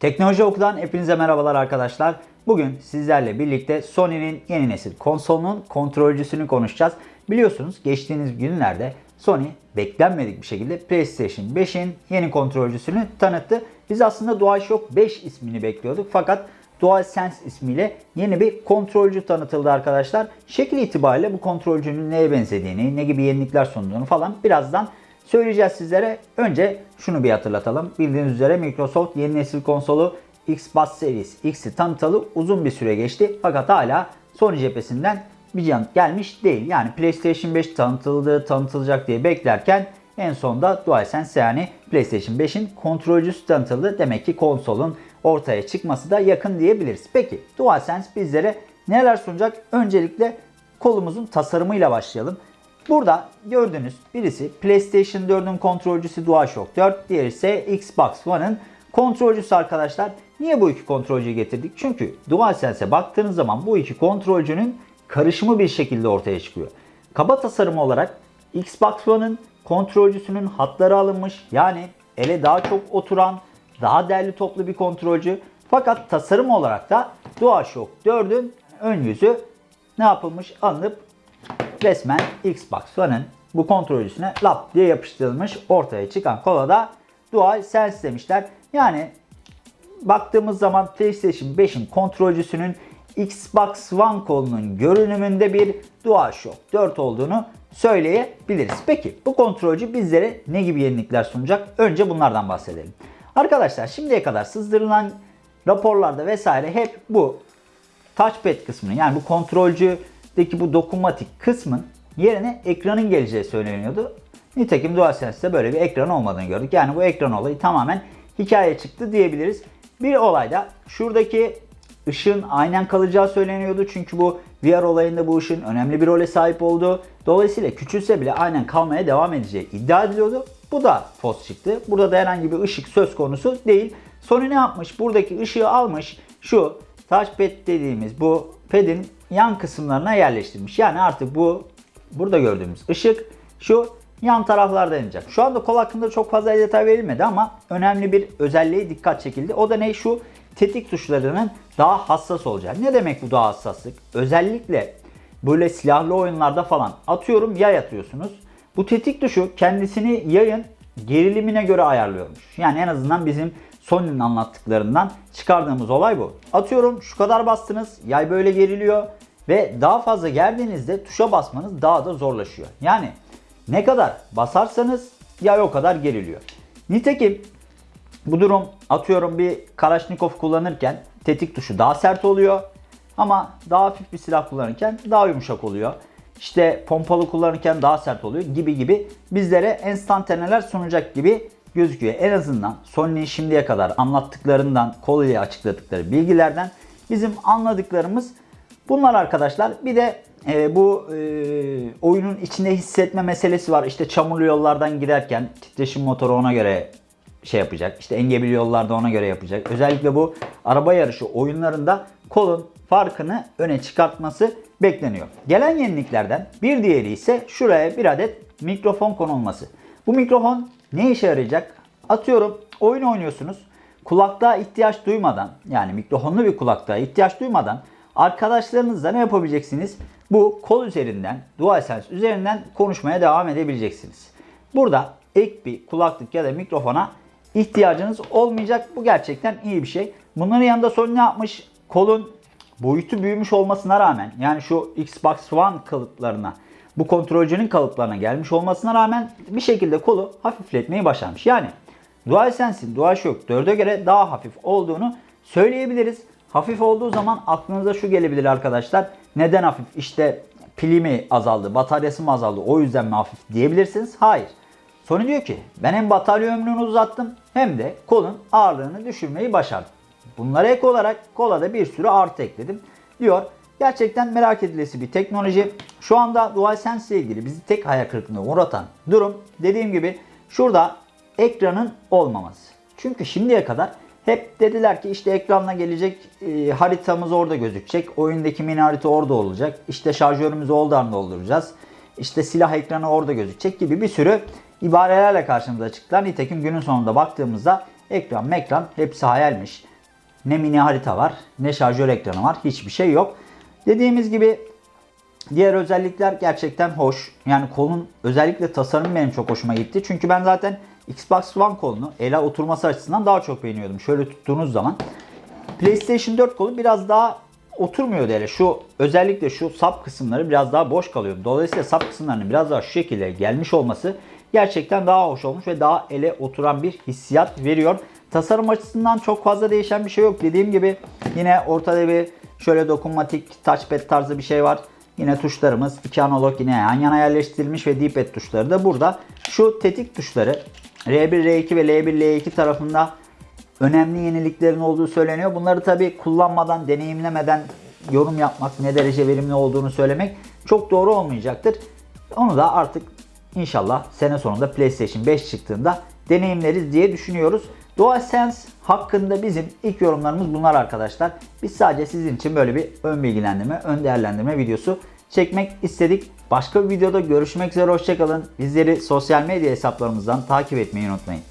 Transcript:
Teknoloji Oku'dan hepinize merhabalar arkadaşlar. Bugün sizlerle birlikte Sony'nin yeni nesil konsolunun kontrolcüsünü konuşacağız. Biliyorsunuz geçtiğimiz günlerde Sony beklenmedik bir şekilde PlayStation 5'in yeni kontrolcüsünü tanıttı. Biz aslında DualShock 5 ismini bekliyorduk fakat DualSense ismiyle yeni bir kontrolcü tanıtıldı arkadaşlar. Şekil itibariyle bu kontrolcünün neye benzediğini, ne gibi yenilikler sunduğunu falan birazdan söyleyeceğiz sizlere. Önce şunu bir hatırlatalım. Bildiğiniz üzere Microsoft yeni nesil konsolu Xbox Series X'i tanıtalı uzun bir süre geçti. Fakat hala Sony cephesinden bir yanıt gelmiş değil. Yani PlayStation 5 tanıtıldı, tanıtılacak diye beklerken en sonunda DualSense yani PlayStation 5'in kontrolcüsü tanıtıldı. Demek ki konsolun ortaya çıkması da yakın diyebiliriz. Peki DualSense bizlere neler sunacak? Öncelikle kolumuzun tasarımıyla başlayalım. Burada gördüğünüz birisi PlayStation 4'ün kontrolcüsü DualShock 4, diğeri ise Xbox One'ın kontrolcüsü arkadaşlar. Niye bu iki kontrolcüyü getirdik? Çünkü DualSense'e baktığınız zaman bu iki kontrolcünün karışımı bir şekilde ortaya çıkıyor. Kaba tasarım olarak Xbox One'ın kontrolcüsünün hatları alınmış. Yani ele daha çok oturan, daha değerli toplu bir kontrolcü. Fakat tasarım olarak da DualShock 4'ün ön yüzü ne yapılmış? Alınıp resmen Xbox One'ın bu kontrolcüsüne lap diye yapıştırılmış ortaya çıkan kola da DualSense demişler. Yani baktığımız zaman PlayStation 5'in kontrolcüsünün Xbox One kolunun görünümünde bir DualShock 4 olduğunu söyleyebiliriz. Peki bu kontrolcü bizlere ne gibi yenilikler sunacak? Önce bunlardan bahsedelim. Arkadaşlar şimdiye kadar sızdırılan raporlarda vesaire hep bu touchpad kısmını yani bu kontrolcüdeki bu dokunmatik kısmın yerine ekranın geleceği söyleniyordu. Nitekim DualSense'de böyle bir ekran olmadığını gördük. Yani bu ekran olayı tamamen hikaye çıktı diyebiliriz. Bir olayda şuradaki ışığın aynen kalacağı söyleniyordu. Çünkü bu VR olayında bu ışığın önemli bir role sahip olduğu. Dolayısıyla küçülse bile aynen kalmaya devam edeceği iddia ediliyordu. Bu da fos çıktı. Burada da herhangi bir ışık söz konusu değil. Sony ne yapmış? Buradaki ışığı almış. Şu touchpad dediğimiz bu pad'in yan kısımlarına yerleştirmiş. Yani artık bu burada gördüğümüz ışık şu yan taraflarda yanacak. Şu anda kol hakkında çok fazla detay verilmedi ama önemli bir özelliğe dikkat çekildi. O da ne? Şu tetik tuşlarının daha hassas olacağı. Ne demek bu daha hassaslık? Özellikle böyle silahlı oyunlarda falan atıyorum yay atıyorsunuz. Bu tetik tuşu kendisini yayın gerilimine göre ayarlıyormuş. Yani en azından bizim Sony'nin anlattıklarından çıkardığımız olay bu. Atıyorum şu kadar bastınız yay böyle geriliyor ve daha fazla gerdiğinizde tuşa basmanız daha da zorlaşıyor. Yani ne kadar basarsanız yay o kadar geriliyor. Nitekim bu durum atıyorum bir Kalashnikov kullanırken tetik tuşu daha sert oluyor. Ama daha hafif bir silah kullanırken daha yumuşak oluyor. İşte pompalı kullanırken daha sert oluyor gibi gibi bizlere enstantaneler sunacak gibi gözüküyor. En azından Sony'nin şimdiye kadar anlattıklarından, koluyla açıkladıkları bilgilerden bizim anladıklarımız bunlar arkadaşlar. Bir de e, bu e, oyunun içinde hissetme meselesi var. İşte çamurlu yollardan giderken titreşim motoru ona göre şey yapacak. İşte engebeli yollarda ona göre yapacak. Özellikle bu araba yarışı oyunlarında kolun farkını öne çıkartması bekleniyor. Gelen yeniliklerden bir diğeri ise şuraya bir adet mikrofon konulması. Bu mikrofon ne işe yarayacak? Atıyorum oyun oynuyorsunuz. Kulaklığa ihtiyaç duymadan yani mikrofonlu bir kulaklığa ihtiyaç duymadan arkadaşlarınızla ne yapabileceksiniz? Bu kol üzerinden, DualSense üzerinden konuşmaya devam edebileceksiniz. Burada ek bir kulaklık ya da mikrofona ihtiyacınız olmayacak. Bu gerçekten iyi bir şey. Bunların yanında Sony ne yapmış? Kolun boyutu büyümüş olmasına rağmen yani şu Xbox One kalıplarına bu kontrolcünün kalıplarına gelmiş olmasına rağmen bir şekilde kolu hafifletmeyi başarmış. Yani DualSense'in DualShock 4'e göre daha hafif olduğunu söyleyebiliriz. Hafif olduğu zaman aklınıza şu gelebilir arkadaşlar. Neden hafif? İşte pili mi azaldı, bataryası mı azaldı o yüzden mi hafif diyebilirsiniz. Hayır. Sony diyor ki ben hem batarya ömrünü uzattım hem de kolun ağırlığını düşürmeyi başardım. Bunlara ek olarak kola da bir sürü artı ekledim diyor. Gerçekten merak edilesi bir teknoloji. Şu anda DualSense ile ilgili bizi tek hayal kırıklığına uğratan durum dediğim gibi şurada ekranın olmaması. Çünkü şimdiye kadar hep dediler ki işte ekranla gelecek e, haritamız orada gözükecek. Oyundaki mini harita orada olacak. İşte şarjörümüzü oradan dolduracağız. İşte silah ekranı orada gözükecek gibi bir sürü ibarelerle karşımıza çıktılar. Nitekim günün sonunda baktığımızda ekran mekran hepsi hayalmiş. ne mini harita var, ne şarjör ekranı var. Hiçbir şey yok. Dediğimiz gibi Diğer özellikler gerçekten hoş. Yani kolun özellikle tasarımı benim çok hoşuma gitti. Çünkü ben zaten Xbox One kolunu ele oturması açısından daha çok beğeniyordum. Şöyle tuttuğunuz zaman. PlayStation 4 kolu biraz daha oturmuyordu hele. Şu özellikle şu sap kısımları biraz daha boş kalıyordu. Dolayısıyla sap kısımlarının biraz daha şu şekilde gelmiş olması gerçekten daha hoş olmuş ve daha ele oturan bir hissiyat veriyor. Tasarım açısından çok fazla değişen bir şey yok. Dediğim gibi yine ortada bir şöyle dokunmatik touchpad tarzı bir şey var. Yine tuşlarımız iki analog yine yan yana yerleştirilmiş ve D-pad tuşları da burada. Şu tetik tuşları R1, R2 ve L1, L2 tarafında önemli yeniliklerin olduğu söyleniyor. Bunları tabi kullanmadan, deneyimlemeden yorum yapmak, ne derece verimli olduğunu söylemek çok doğru olmayacaktır. Onu da artık inşallah sene sonunda PlayStation 5 çıktığında deneyimleriz diye düşünüyoruz. DualSense hakkında bizim ilk yorumlarımız bunlar arkadaşlar. Biz sadece sizin için böyle bir ön bilgilendirme, ön değerlendirme videosu çekmek istedik. Başka bir videoda görüşmek üzere hoşçakalın. Bizleri sosyal medya hesaplarımızdan takip etmeyi unutmayın.